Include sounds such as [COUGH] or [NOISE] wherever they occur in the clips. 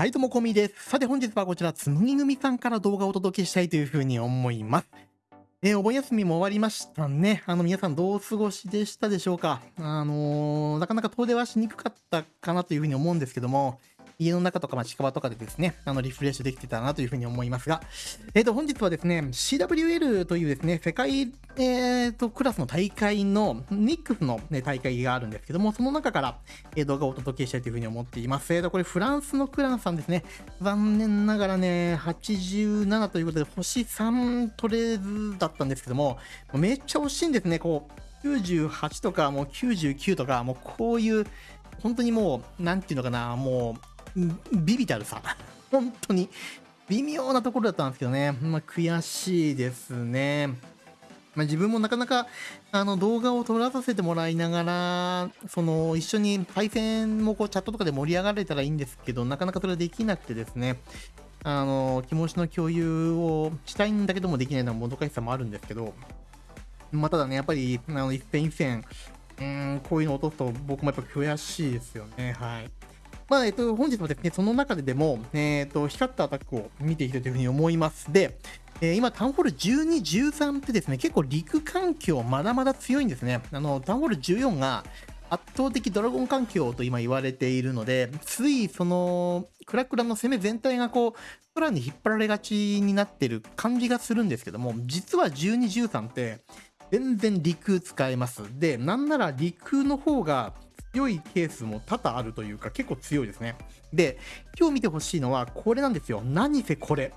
はい、どうもこみです。さて本日はこちら、つむぎ組さんから動画をお届けしたいというふうに思います。えー、お盆休みも終わりましたね。あの、皆さんどうお過ごしでしたでしょうかあのー、なかなか遠出はしにくかったかなというふうに思うんですけども、家の中とか、まあ、近場とかでですね、あの、リフレッシュできてたなというふうに思いますが、えっ、ー、と、本日はですね、CWL というですね、世界、えー、と、クラスの大会の、ニックスの、ね、大会があるんですけども、その中から、えー、動画をお届けしたいというふうに思っています。えっ、ー、と、これ、フランスのクランさんですね。残念ながらね、87ということで、星3取れずだったんですけども、めっちゃ惜しいんですね、こう、98とか、もう99とか、もうこういう、本当にもう、なんていうのかな、もう、ビビたるさ。本当に。微妙なところだったんですけどね。まあ、悔しいですね。まあ、自分もなかなかあの動画を撮らさせてもらいながら、その一緒に対戦もこうチャットとかで盛り上がれたらいいんですけど、なかなかそれはできなくてですね、あの気持ちの共有をしたいんだけどもできないのはもどかしさもあるんですけど、まあ、ただね、やっぱりあの一戦一戦、うん、こういうのを落とすと僕もやっぱ悔しいですよね。はい。まあ、えっと、本日もですね、その中ででも、えっと、光ったアタックを見ていきたいというふうに思います。で、えー、今、タウンホール12、13ってですね、結構陸環境まだまだ強いんですね。あの、タウンホール14が圧倒的ドラゴン環境と今言われているので、ついその、クラクラの攻め全体がこう、空に引っ張られがちになってる感じがするんですけども、実は12、13って、全然陸使えます。で、なんなら陸の方が強いケースも多々あるというか、結構強いですね。で、今日見てほしいのはこれなんですよ。何せこれ。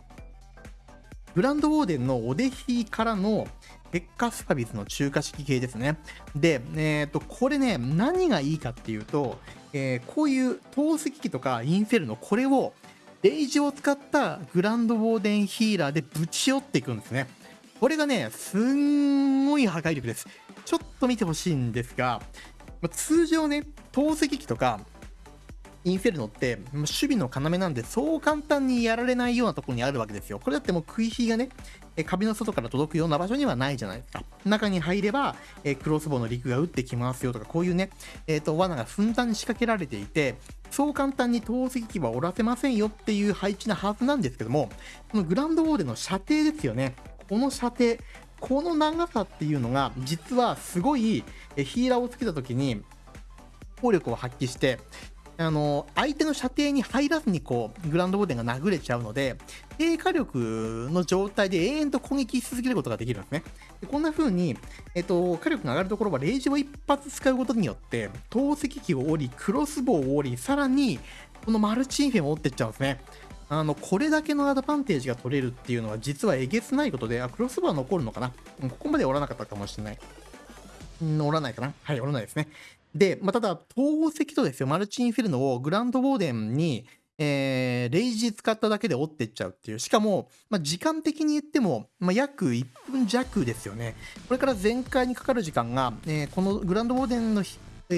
グランドウォーデンのオデヒからのペッカスパビスの中華式系ですね。で、えっ、ー、と、これね、何がいいかっていうと、えー、こういう透析機とかインフェルノ、これをレイジを使ったグランドウォーデンヒーラーでぶち寄っていくんですね。これがね、すんごい破壊力です。ちょっと見てほしいんですが、ま、通常ね、透析機とか、インフェルノって、守備の要なんで、そう簡単にやられないようなところにあるわけですよ。これだってもう食い火がね、え壁の外から届くような場所にはないじゃないですか。中に入れば、えクロスボウの陸が撃ってきますよとか、こういうね、えっ、ー、と、罠がふんだんに仕掛けられていて、そう簡単に透析機はおらせませんよっていう配置なはずなんですけども、このグランドウォーデの射程ですよね。この射程、この長さっていうのが、実はすごいヒーラーをつけた時に、効力を発揮して、あの、相手の射程に入らずにこう、グランドボーデンが殴れちゃうので、低火力の状態で永遠と攻撃し続けることができるんですね。でこんな風に、えっと、火力が上がるところはレイジを一発使うことによって、透析機を折り、クロスボウを折り、さらに、このマルチインフェも折っていっちゃうんですね。あの、これだけのアドバンテージが取れるっていうのは実はえげつないことで、あ、クロスバー残るのかな？ここまで折らなかったかもしれない。折らないかなはい、折らないですね。で、まあ、ただ、透析とですよ、マルチインフェルノをグランドウォーデンに、えー、レイジ使っただけで折ってっちゃうっていう。しかも、まあ、時間的に言っても、まあ、約1分弱ですよね。これから全開にかかる時間が、えー、このグランドウォーデンの、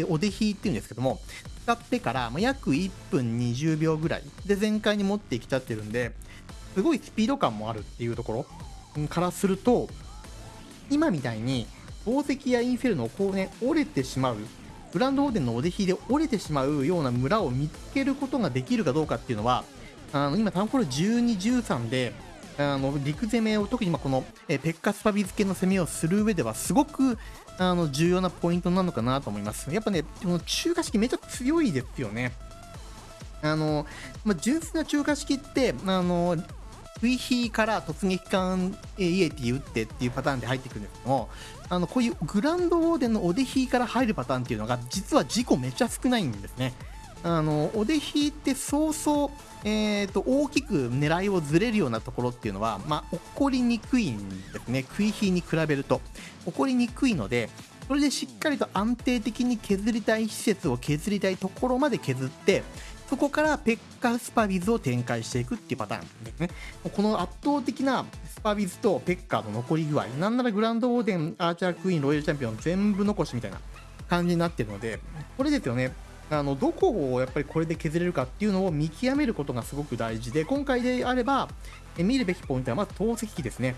お出ひっていうんですけども、使ってから、ま、約1分20秒ぐらいで全開に持ってきちゃってるんで、すごいスピード感もあるっていうところからすると、今みたいに宝石やインフェルノをこうね、折れてしまう、グランドオーデンのお出ひで折れてしまうような村を見つけることができるかどうかっていうのは、あの今、タウンホール12、13で、あの陸攻めを特に今このえペッカスパビ付けの攻めをする上ではすごくあの重要なポイントなのかなと思います。やっぱね、この中華式めっちゃ強いですよね。あの、まあ、純粋な中華式って、あの、水飛から突撃艦イエティ打ってっていうパターンで入ってくるんですけども、あの、こういうグランドウォーデンのお出ひから入るパターンっていうのが、実は事故めちゃ少ないんですね。あの、お出ひって早々、えーと、大きく狙いをずれるようなところっていうのは、まあ、起こりにくいんですね。食い火に比べると。起こりにくいので、それでしっかりと安定的に削りたい施設を削りたいところまで削って、そこからペッカスパビズを展開していくっていうパターンですね。この圧倒的なスパビズとペッカーの残り具合、なんならグランドオーデン、アーチャークイーン、ロイヤルチャンピオン全部残しみたいな感じになってるので、これですよね。あのどこをやっぱりこれで削れるかっていうのを見極めることがすごく大事で、今回であれば、え見るべきポイントはまず透析機ですね。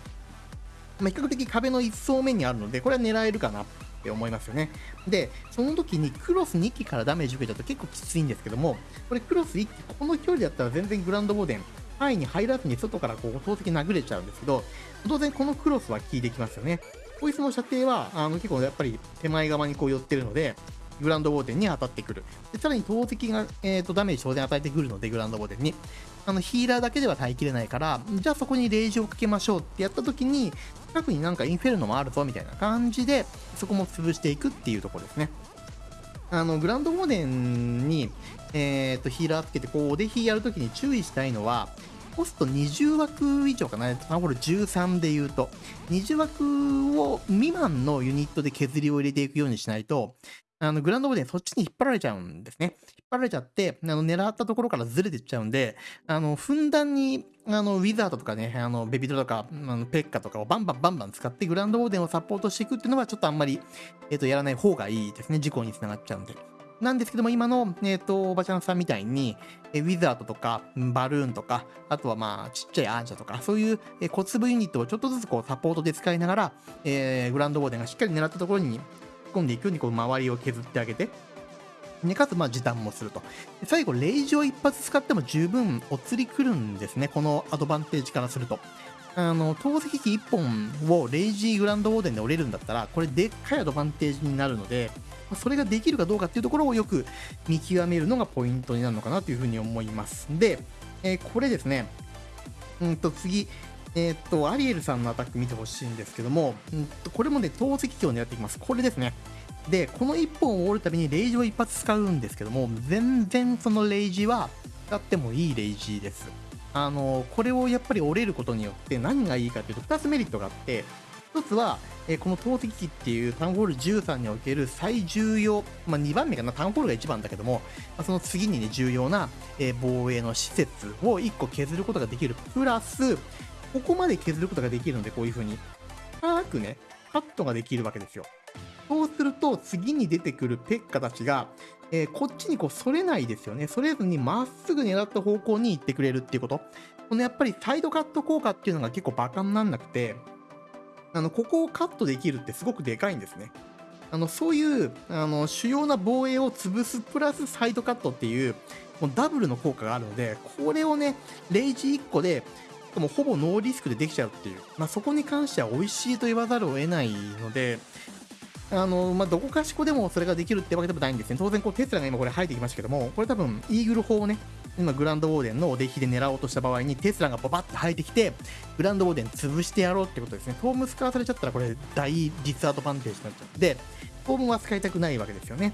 まあ、比較的壁の1層目にあるので、これは狙えるかなって思いますよね。で、その時にクロス2機からダメージ受けちゃうと結構きついんですけども、これクロス1機、この距離だったら全然グランドボーデン、範囲に入らずに外からこう投石殴れちゃうんですけど、当然このクロスは効いてきますよね。こいつの射程はあの結構やっぱり手前側にこう寄ってるので、グランドボーデンに当たってくる。でさらに投石が、えーと、ダメージ当然与えてくるので、グランドボーデンに。あのヒーラーだけでは耐えきれないから、じゃあそこにレイジをかけましょうってやった時に、近くになんかインフェルノもあるぞみたいな感じで、そこも潰していくっていうところですね。あのグランドボーデンに、えーと、ヒーラーつけてこうおでひやるときに注意したいのは、コスト20枠以上かな、タウンホール13で言うと、20枠を未満のユニットで削りを入れていくようにしないと、あのグランドボーデンそっちに引っ張られちゃうんですね。引っ張られちゃって、あの狙ったところからずれていっちゃうんで、あのふんだんにあのウィザードとかね、あのベビドとかあのペッカとかをバンバンバンバン使ってグランドボーデンをサポートしていくっていうのはちょっとあんまり、えー、とやらない方がいいですね。事故につながっちゃうんで。なんですけども、今の、えっ、ー、と、おばちゃんさんみたいに、えウィザードとか、バルーンとか、あとはまあ、ちっちゃいアンジャとか、そういう、え小粒ユニットをちょっとずつこう、サポートで使いながら、えー、グランドボーデンがしっかり狙ったところに込んでいくようにこう周りを削ってあげて、でかつまあ時短もすると。最後、レイジを一発使っても十分お釣り来るんですね、このアドバンテージからすると。あの、投石機1本をレイジーグランドオーデンで折れるんだったら、これでっかいアドバンテージになるので、それができるかどうかっていうところをよく見極めるのがポイントになるのかなというふうに思います。で、えー、これですね、うんと次、えっ、と、アリエルさんのアタック見てほしいんですけども、うんと、これもね、投石機を狙っていきます。これですね。で、この1本を折るたびにレイジを一発使うんですけども、全然そのレイジは使ってもいいレイジです。あの、これをやっぱり折れることによって何がいいかというと、2つメリットがあって、1つは、えこの投石機っていうタウンホール13における最重要、まあ、2番目かな、タウンホールが1番だけども、まあ、その次にね、重要な、え防衛の施設を1個削ることができる。プラス、ここまで削ることができるので、こういう風に、深くね、カットができるわけですよ。そうすると、次に出てくるペッカたちが、えー、こっちにこう、反れないですよね。それずにまっすぐ狙った方向に行ってくれるっていうこと。このやっぱりサイドカット効果っていうのが結構バカになんなくて、あの、ここをカットできるってすごくでかいんですね。あの、そういう、あの、主要な防衛を潰すプラスサイドカットっていう、もうダブルの効果があるので、これをね、レイジ1個で、もほぼノーリスクでできちゃうっていう、まあ、そこに関しては美味しいと言わざるを得ないので、あのまあ、どこかしこでもそれができるってわけでもないんですね。当然こう、テスラが今これ入ってきましたけども、これ多分、イーグル砲をね、今、グランドウォーデンのお出来で狙おうとした場合に、テスラがババッと入ってきて、グランドウォーデン潰してやろうってことですね。トーム使わされちゃったら、これ、大ディスアドバンテージになっちゃって、トームは使いたくないわけですよね。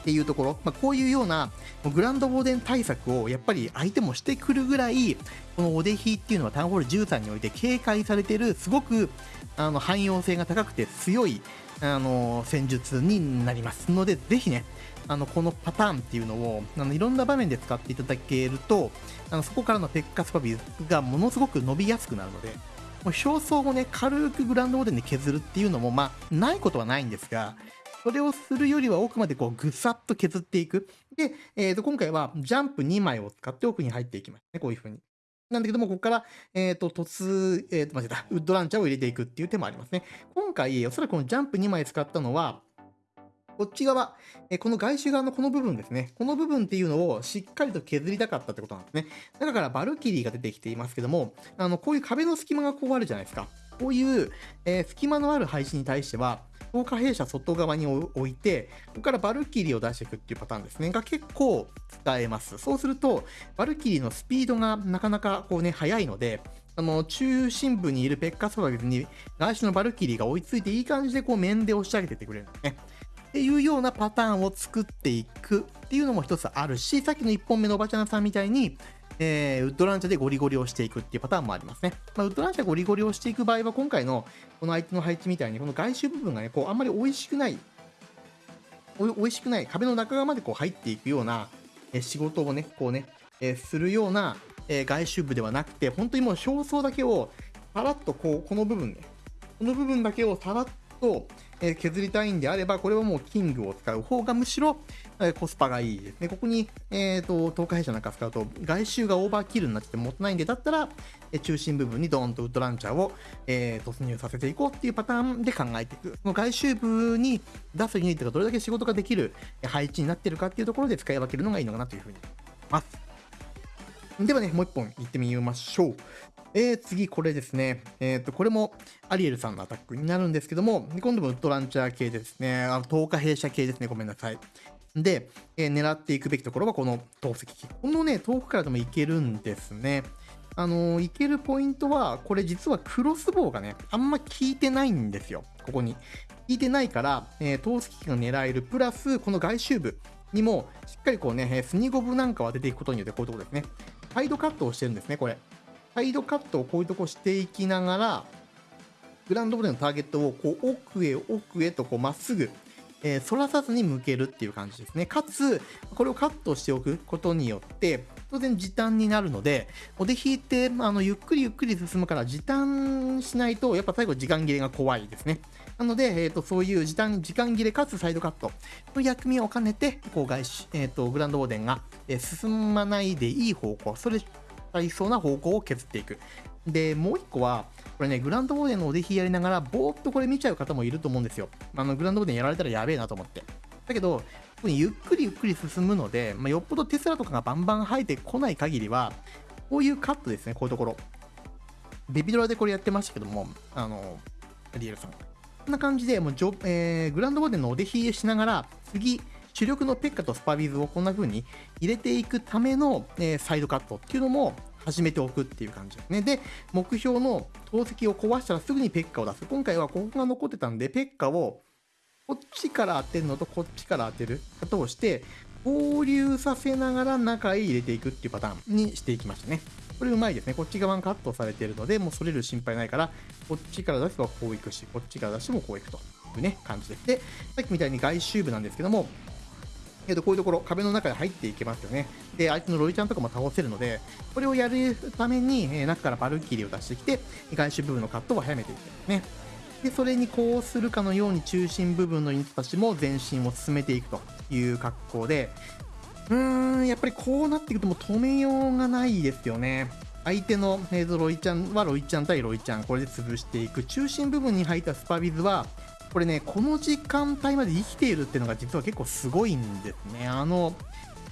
っていうところ、まあ、こういうようなグランドボーデン対策をやっぱり相手もしてくるぐらい、このお出比っていうのはタウンホール13において警戒されてる、すごくあの汎用性が高くて強いあの戦術になります。ので、ぜひね、あのこのパターンっていうのをあのいろんな場面で使っていただけると、あのそこからのペッカスパビがものすごく伸びやすくなるので、もう表層をね、軽くグランドボーデンで削るっていうのも、まあ、ないことはないんですが、それをするよりは奥までこうぐさっと削っていく。で、えー、と今回はジャンプ2枚を使って奥に入っていきますね。こういう風に。なんだけども、ここから、えっ、ー、と、突、えっ、ー、と、間違えた、ウッドランチャーを入れていくっていう手もありますね。今回、おそらくこのジャンプ2枚使ったのは、こっち側、えこの外周側のこの部分ですね。この部分っていうのをしっかりと削りたかったってことなんですね。だからバルキリーが出てきていますけども、あの、こういう壁の隙間がこうあるじゃないですか。こういう、えー、隙間のある配置に対しては、強化弊社外側に置いて、ここからバルキリーを出していくっていうパターンですね、が結構使えます。そうすると、バルキリーのスピードがなかなかこうね、速いので、あの、中心部にいるペッカスバビズに、外周のバルキリーが追いついていい感じでこう面で押し上げてってくれるんですね。っていうようなパターンを作っていくっていうのも一つあるし、さっきの1本目のおばちゃんさんみたいに、えー、ウッドランチャーでゴリゴリをしていくっていうパターンもありますね。まあ、ウッドランチャーゴリゴリをしていく場合は、今回のこの相手の配置みたいに、この外周部分がね、こうあんまり美味しくない、美味しくない、壁の中側までこう入っていくような、え仕事をね、こうね、えー、するような、え、外周部ではなくて、本当にもう表層だけを、さらっとこう、この部分ね、この部分だけをさらっと、え、削りたいんであれば、これはもうキングを使う方がむしろ、え、コスパがいいですね。ここに、えっ、ー、と、透過弊社なんか使うと、外周がオーバーキルになっててもったいないんで、だったら、え中心部分にドーンとウッドランチャーを、え突入させていこうっていうパターンで考えていく。その外周部に出すユニットがどれだけ仕事ができる配置になってるかっていうところで使い分けるのがいいのかなというふうに思います。ではね、もう一本行ってみましょう。えー、次、これですね。えっ、ー、と、これもアリエルさんのアタックになるんですけども、今度もウッドランチャー系ですね。あの、10日弊社系ですね。ごめんなさい。で、えー、狙っていくべきところはこの投石機。このね、遠くからでもいけるんですね。あのー、いけるポイントは、これ実はクロスボウがね、あんま効いてないんですよ。ここに。効いてないから、えー、投石機が狙える。プラス、この外周部にも、しっかりこうね、スニゴブなんかを当てていくことによって、こういうところですね。サイドカットをしてるんですね、これ。サイドカットをこういうとこしていきながら、グランドボレーのターゲットをこう奥へ奥へとこうまっすぐ、えー、反らさずに向けるっていう感じですね。かつ、これをカットしておくことによって、当然時短になるので、おで引いて、あのゆっくりゆっくり進むから時短しないと、やっぱ最後時間切れが怖いですね。なので、えーと、そういう時短時間切れかつサイドカットの役目を兼ねて、こう外し、えーと、グランドボーデンが、えー、進まないでいい方向、それありそうな方向を削っていく。で、もう一個は、これね、グランドボーデンのお出ひやりながら、ぼーっとこれ見ちゃう方もいると思うんですよ。あの、グランドボーデンやられたらやべえなと思って。だけど、ゆっくりゆっくり進むので、まあ、よっぽどテスラとかがバンバン生えてこない限りは、こういうカットですね、こういうところ。ベビドラでこれやってましたけども、あの、リエルさん。こんな感じで、もうジョ、えー、グランドボーデンのお出ひえしながら、次、主力のペッカとスパビズをこんな風に入れていくための、え、サイドカットっていうのも始めておくっていう感じですね。で、目標の投石を壊したらすぐにペッカを出す。今回はここが残ってたんで、ペッカをこっちから当てるのとこっちから当てることをして、合流させながら中へ入れていくっていうパターンにしていきましたね。これうまいですね。こっち側がカットされているので、もうそれる心配ないから、こっちから出せばこういくし、こっちから出してもこういくというね、感じです。で、さっきみたいに外周部なんですけども、えー、とこういうところ、壁の中に入っていけますよね。で、相手のロイちゃんとかも倒せるので、これをやるために、え、中からバルキリーを出してきて、外周部分のカットを早めていくんですね。で、それにこうするかのように中心部分のユニットたちも前進を進めていくという格好で、うーん、やっぱりこうなっていくともう止めようがないですよね。相手の、えー、ロイちゃんはロイちゃん対ロイちゃん、これで潰していく。中心部分に入ったスパビズは、これね、この時間帯まで生きているっていうのが実は結構すごいんですね。あの、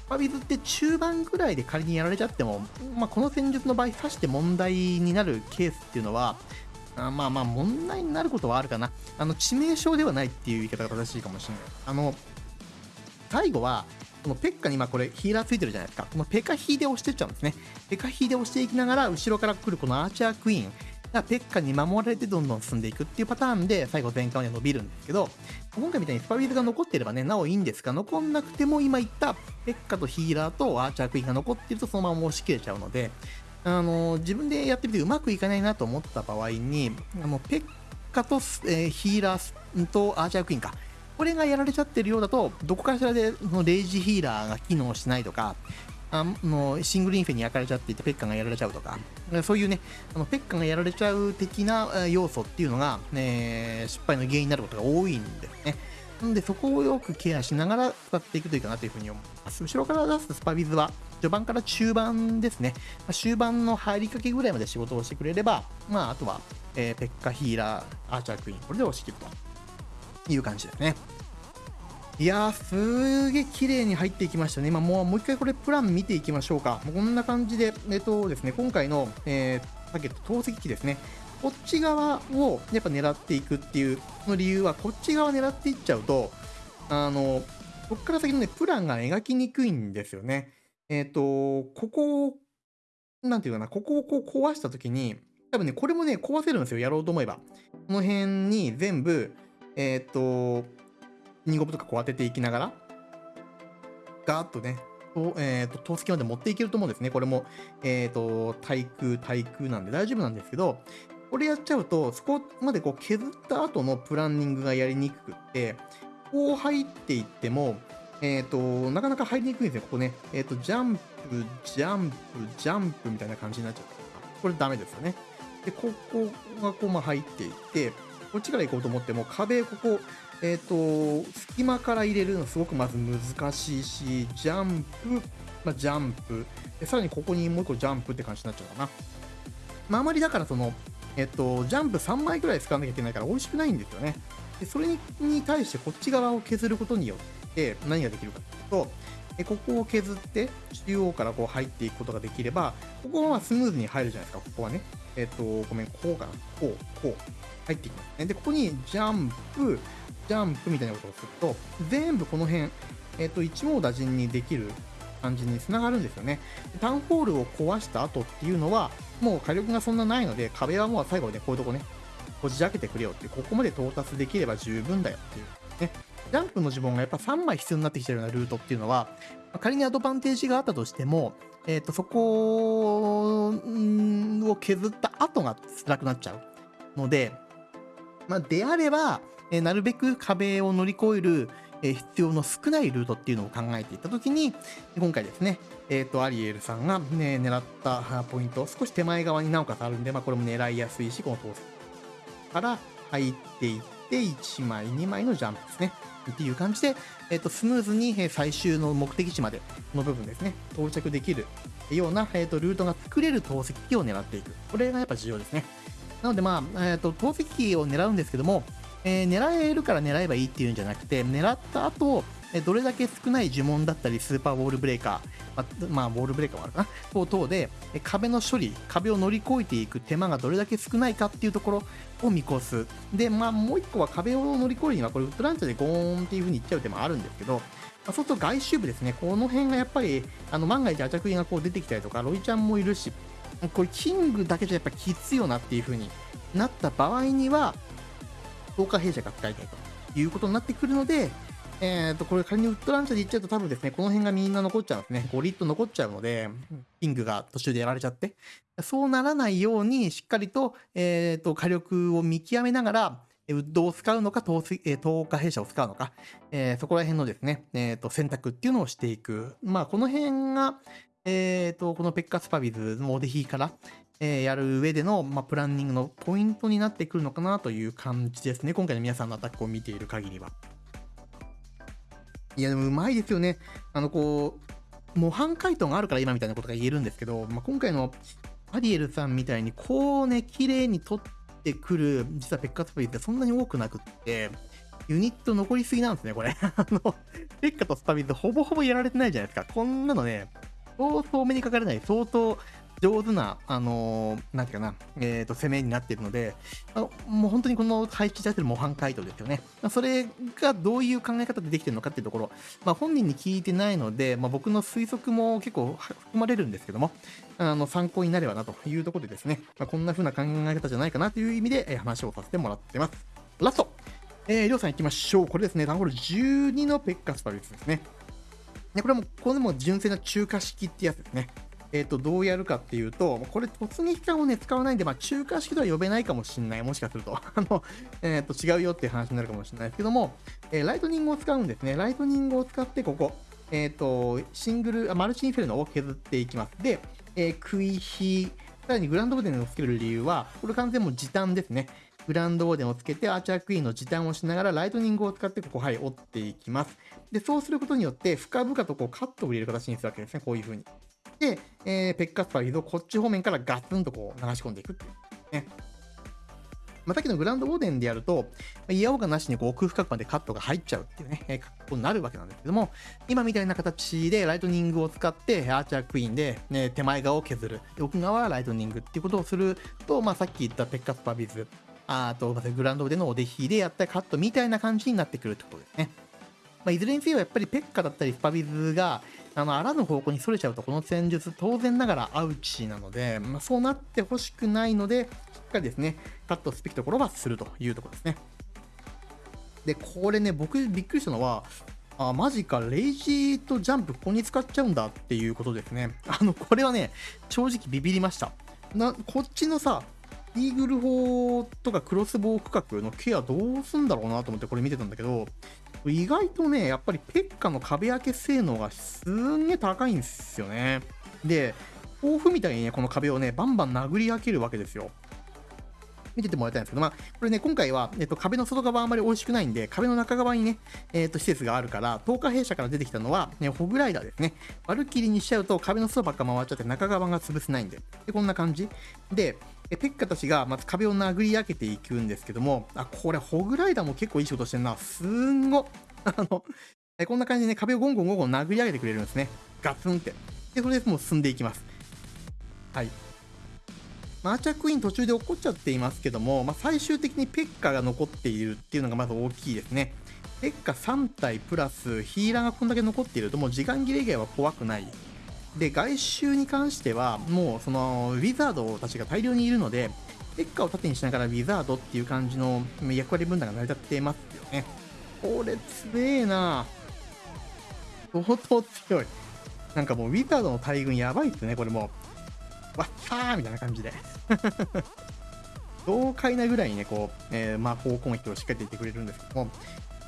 パビズって中盤ぐらいで仮にやられちゃっても、まあ、この戦術の場合、刺して問題になるケースっていうのは、あまあまあ問題になることはあるかな。あの、致命傷ではないっていう言い方が正しいかもしれない。あの、最後は、このペッカに今これヒーラーついてるじゃないですか。このペカヒーで押してっちゃうんですね。ペカヒーで押していきながら、後ろから来るこのアーチャークイーン。がペッカに守られてどんどん進んでいくっていうパターンで最後全開に伸びるんですけど、今回みたいにスパウィズが残っていればね、なおいいんですが、残んなくても今言ったペッカとヒーラーとアーチャークイーンが残っているとそのまま押し切れちゃうので、あの自分でやってみてうまくいかないなと思った場合に、あのペッカと、えー、ヒーラーとアーチャークイーンか、これがやられちゃってるようだと、どこかしらでそのレイジヒーラーが機能しないとか、あのシングルインフェに焼かれちゃっていてペッカがやられちゃうとか、そういうね、あのペッカがやられちゃう的な要素っていうのが、ね、失敗の原因になることが多いんですね。なので、そこをよくケアしながら使っていくといいかなというふうに思います。後ろから出すスパビズは、序盤から中盤ですね。まあ、終盤の入りかけぐらいまで仕事をしてくれれば、まあ、あとは、えー、ペッカヒーラー、アーチャークイーン、これで押し切るという感じですね。いやー、すげえ綺麗に入っていきましたね。今もう、もう一回これプラン見ていきましょうか。こんな感じで、えっとですね、今回の、えー、ターゲット投石機ですね。こっち側をやっぱ狙っていくっていうの理由は、こっち側狙っていっちゃうと、あの、こっから先のね、プランが描きにくいんですよね。えっ、ー、と、ここを、なんていうかな、ここをこう壊したときに、多分ね、これもね、壊せるんですよ、やろうと思えば。この辺に全部、えっ、ー、と、ニゴブとかこう当てていきながら、ガーッとね、とえっ、ー、と、投石まで持っていけると思うんですね。これも、えっ、ー、と、対空、対空なんで大丈夫なんですけど、これやっちゃうと、そこまでこう削った後のプランニングがやりにくくって、こう入っていっても、えっ、ー、と、なかなか入りにくいんですよ。ここね、えっ、と、ジャンプ、ジャンプ、ジャンプみたいな感じになっちゃう。これダメですよね。で、ここがこう、まあ、入っていって、こっちから行こうと思っても、壁、ここ、えっ、ー、と、隙間から入れるのすごくまず難しいし、ジャンプ、まあ、ジャンプ、さらにここにもう一個ジャンプって感じになっちゃうかな。まあ、あまりだからその、えっ、ー、と、ジャンプ3枚くらい使わなきゃいけないから美味しくないんですよね。でそれに対してこっち側を削ることによって何ができるかというと、えここを削って中央からこう入っていくことができれば、ここはスムーズに入るじゃないですか、ここはね。えっ、ー、と、ごめん、こうかな。こう、こう、入っていきますね。で、ここにジャンプ、ジャンプみたいなことをすると、全部この辺、えっ、ー、と、一網打尽にできる感じにつながるんですよね。タウンホールを壊した後っていうのは、もう火力がそんなないので、壁はもう最後ね、こういうとこね、こじ開けてくれよって、ここまで到達できれば十分だよっていう、ね。ジャンプの呪文がやっぱ3枚必要になってきてるようなルートっていうのは、仮にアドバンテージがあったとしても、えっ、ー、と、そこを削った後が辛くなっちゃうので、まあ、であれば、え、なるべく壁を乗り越える、え、必要の少ないルートっていうのを考えていったときに、今回ですね、えっ、ー、と、アリエルさんが、ね、狙ったポイント、少し手前側になおかつあるんで、まあ、これも狙いやすいし、この通すから入っていって、1枚、2枚のジャンプですね。っていう感じで、えっ、ー、と、スムーズに最終の目的地までの部分ですね、到着できるような、えっ、ー、と、ルートが作れる投石機を狙っていく。これがやっぱ重要ですね。なので、まあ、えっ、ー、と、投石機を狙うんですけども、えー、狙えるから狙えばいいっていうんじゃなくて、狙った後、どれだけ少ない呪文だったり、スーパーウォールブレーカー、まあ、ウォールブレーカーもあるかな、等々で、壁の処理、壁を乗り越えていく手間がどれだけ少ないかっていうところを見越す。で、まあ、もう一個は壁を乗り越えるには、これ、ウッドランチャーでゴーンっていう風にいっちゃう手もあるんですけど、ま、そうすると外周部ですね、この辺がやっぱり、あの万が一アチャクイがこう出てきたりとか、ロイちゃんもいるし、これ、キングだけじゃやっぱきついよなっていう風になった場合には、10日弊社が使いたいということになってくるので、えっ、ー、と、これ仮にウッドランチャーでいっちゃうと多分ですね、この辺がみんな残っちゃうんですね。5リット残っちゃうので、キングが途中でやられちゃって。そうならないように、しっかりと、えっ、ー、と、火力を見極めながら、ウッドを使うのか、透過弊社を使うのか、えー、そこら辺のですね、えっ、と、選択っていうのをしていく。まあ、この辺が、えっ、と、このペッカスパビズのオデヒから、えー、やる上での、まあ、プランニングのポイントになってくるのかなという感じですね。今回の皆さんのアタックを見ている限りは。いや、でもうまいですよね。あの、こう、模範解答があるから今みたいなことが言えるんですけど、まあ、今回のアリエルさんみたいに、こうね、綺麗に取ってくる、実はペッカスパリってそんなに多くなくって、ユニット残りすぎなんですね、これ。[LAUGHS] あの、ペッカとスパビズほぼほぼやられてないじゃないですか。こんなのね、相当目にかかれない、相当上手な、あのー、なんていうかな、えっ、ー、と、攻めになっているので、あのもう本当にこの配置されてる模範解答ですよね。それがどういう考え方でできてるのかっていうところ、まあ、本人に聞いてないので、まあ、僕の推測も結構含まれるんですけども、あの、参考になればなというところでですね、まあ、こんな風な考え方じゃないかなという意味で、え話をさせてもらってます。ラストえー、りょうさん行きましょう。これですね、ダンホール12のペッカスパルスですね。でこれも、これも純正な中華式ってやつですね。えっ、ー、と、どうやるかっていうと、これ突撃艦をね、使わないんで、まあ、中華式とは呼べないかもしれない。もしかすると。[LAUGHS] あの、えっ、ー、と、違うよっていう話になるかもしれないですけども、えー、ライトニングを使うんですね。ライトニングを使って、ここ、えっ、と、シングル、マルチインフェルノを削っていきます。で、えー、食い火、さらにグランドウォーデンをつける理由は、これ完全もう時短ですね。グランドウォーデンをつけて、アーチャークイーンの時短をしながら、ライトニングを使って、ここ、はい、折っていきます。で、そうすることによって、深々とこうカットを入れる形にするわけですね。こういう風に。で、えー、ペッカスパーリーをこっち方面からガツンとこう流し込んでいくっていう、ね。まあ、さっきのグランドウォーデンでやると、いやおうなしにこう奥深くまでカットが入っちゃうっていうね、え、格好になるわけなんですけども、今みたいな形でライトニングを使って、アーチャークイーンで、ね、手前側を削る。奥側はライトニングっていうことをすると、まあ、さっき言ったペッカスパービズ、あと、グランドオーデンのお出比でやったカットみたいな感じになってくるってことですね。まあ、いずれにせよやっぱりペッカだったりスパビズが、あの、あらぬ方向に逸れちゃうと、この戦術、当然ながらアウチなので、まあ、そうなってほしくないので、しっかりですね、カットすべきところはするというところですね。で、これね、僕びっくりしたのは、あ、マジか、レイジーとジャンプここに使っちゃうんだっていうことですね。あの、これはね、正直ビビりました。な、こっちのさ、イーグル砲とかクロスボウ区画のケアどうすんだろうなと思ってこれ見てたんだけど、意外とね、やっぱりペッカの壁開け性能がすんげえ高いんですよね。で、豆腐みたいにね、この壁をね、バンバン殴り開けるわけですよ。見ててもらいたいんですけど、まあ、これね、今回は、えっと、壁の外側あんまり美味しくないんで、壁の中側にね、えっと、施設があるから、10日弊社から出てきたのは、ね、ホグライダーですね。バルキリーにしちゃうと壁の外ばっか回っちゃって中側が潰せないんで。で、こんな感じ。で、ペッカたちがまず壁を殴り上げていくんですけども、あ、これ、ホグライダーも結構いい仕事してんな。すんご。[LAUGHS] あの、こんな感じでね、壁をゴンゴンゴンゴン殴り上げてくれるんですね。ガツンって。で、それでもう進んでいきます。はい。マーチャークイーン途中で起こっちゃっていますけども、まあ、最終的にペッカが残っているっていうのがまず大きいですね。ペッカ3体プラスヒーラーがこんだけ残っているともう時間切れ以外は怖くない。で、外周に関してはもうそのウィザードたちが大量にいるので、ペッカを盾にしながらウィザードっていう感じの役割分担が成り立ってますよね。これ強えな相当強い。なんかもうウィザードの大群やばいっすね、これもう。わっさーみたいな感じで [LAUGHS] 豪快なぐらいにね、こう、えー、魔法攻撃をしっかり言ってくれるんですけども、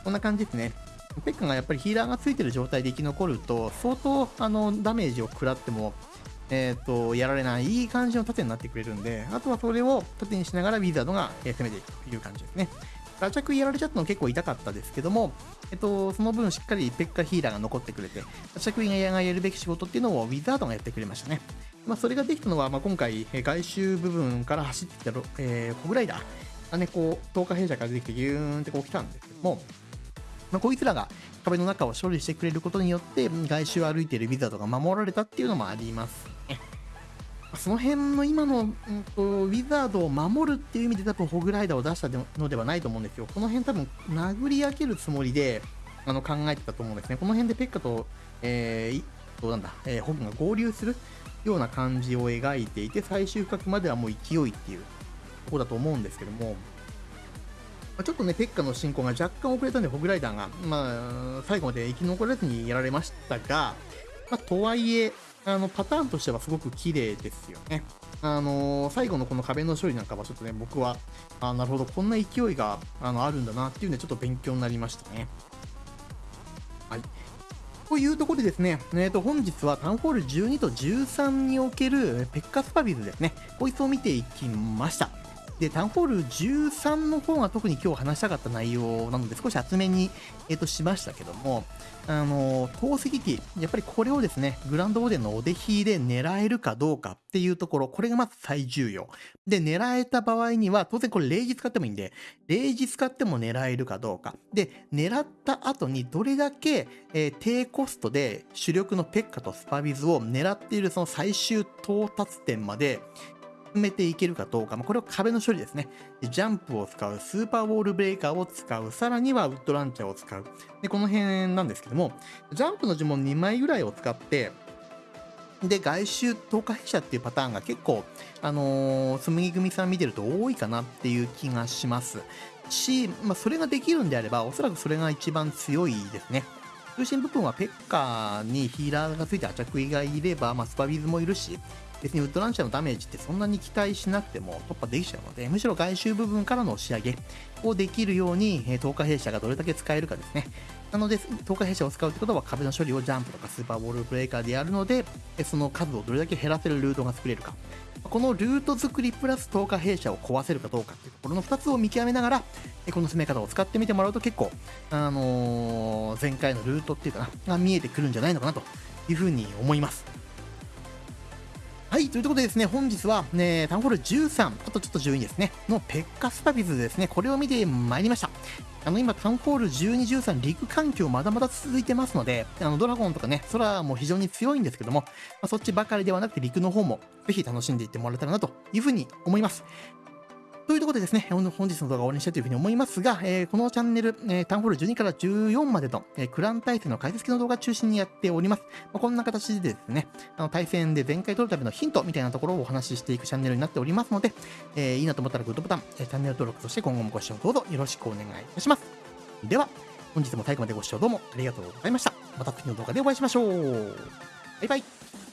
こんな感じですね。ペッカがやっぱりヒーラーがついてる状態で生き残ると、相当あのダメージを食らっても、えっ、ー、と、やられない、いい感じの盾になってくれるんで、あとはそれを盾にしながらウィザードが攻めていくという感じですね。ラチャクやられちゃったの結構痛かったですけども、えっと、その分しっかりペッカヒーラーが残ってくれて、ラチャクイがやるべき仕事っていうのをウィザードがやってくれましたね。まあ、それができたのは、まあ、今回、外周部分から走ってきた、えー、コグライダーがね、こう、10日弊社から出てきてギューンってこう来たんですけども、まあ、こいつらが壁の中を処理してくれることによって、外周を歩いているウィザードが守られたっていうのもありますね。その辺の今の、うんと、ウィザードを守るっていう意味で多分ホグライダーを出したのではないと思うんですよ。この辺多分殴り上げるつもりであの考えてたと思うんですね。この辺でペッカと、えー、どうなんだ、えー、ホグが合流するような感じを描いていて、最終深くまではもう勢いっていうとこだと思うんですけども、まちょっとね、ペッカの進行が若干遅れたんで、ホグライダーが、まあ、最後まで生き残らずにやられましたが、まあ、とはいえ、あの、パターンとしてはすごく綺麗ですよね。あのー、最後のこの壁の処理なんかはちょっとね、僕は、あなるほど、こんな勢いがあのあるんだなっていうんで、ちょっと勉強になりましたね。はい。というところでですね、えー、と本日はタウンホール12と13におけるペッカスパビズですね、こいつを見ていきました。で、タウンホール13の方が特に今日話したかった内容なので少し厚めに、えー、としましたけども、あの、投石機、やっぱりこれをですね、グランドオーデンのお出ひで狙えるかどうかっていうところ、これがまず最重要。で、狙えた場合には、当然これ0時使ってもいいんで、0時使っても狙えるかどうか。で、狙った後にどれだけ、えー、低コストで主力のペッカとスパビズを狙っているその最終到達点まで、めていけるかどうか、まあ、これは壁の処理ですね。ジャンプを使う、スーパーウォールブレーカーを使う、さらにはウッドランチャーを使う。で、この辺なんですけども、ジャンプの呪文2枚ぐらいを使って、で、外周透過弊社っていうパターンが結構、あのー、紬組さん見てると多いかなっていう気がします。し、まあ、それができるんであれば、おそらくそれが一番強いですね。中心部分はペッカーにヒーラーがついてアチャクイがいれば、まあ、スパビズもいるし、別にウッドランチャーのダメージってそんなに期待しなくても突破できちゃうので、むしろ外周部分からの仕上げをできるように、え10日弊社がどれだけ使えるかですね。なので、10日弊社を使うってことは壁の処理をジャンプとかスーパーボールブレーカーでやるので、その数をどれだけ減らせるルートが作れるか。このルート作りプラス10日弊社を壊せるかどうかっていうところの2つを見極めながら、この攻め方を使ってみてもらうと結構、あのー、前回のルートっていうかな、が見えてくるんじゃないのかなというふうに思います。はい、ということでですね、本日は、ね、タウンホール13、あとちょっと12ですね、のペッカスパビズですね、これを見てまいりました。あの、今、タウンホール12、13、陸環境まだまだ続いてますので、あの、ドラゴンとかね、空も非常に強いんですけども、まあ、そっちばかりではなくて陸の方も、ぜひ楽しんでいってもらえたらなというふうに思います。というところでですね、本日の動画を終わりにしたいというふうに思いますが、えー、このチャンネル、えー、タウンホール12から14までの、えー、クラン対戦の解説系の動画中心にやっております。まあ、こんな形でですね、あの対戦で前回取るためのヒントみたいなところをお話ししていくチャンネルになっておりますので、えー、いいなと思ったらグッドボタン、えー、チャンネル登録、そして今後もご視聴どうぞよろしくお願いいたします。では、本日も最後までご視聴どうもありがとうございました。また次の動画でお会いしましょう。バイバイ。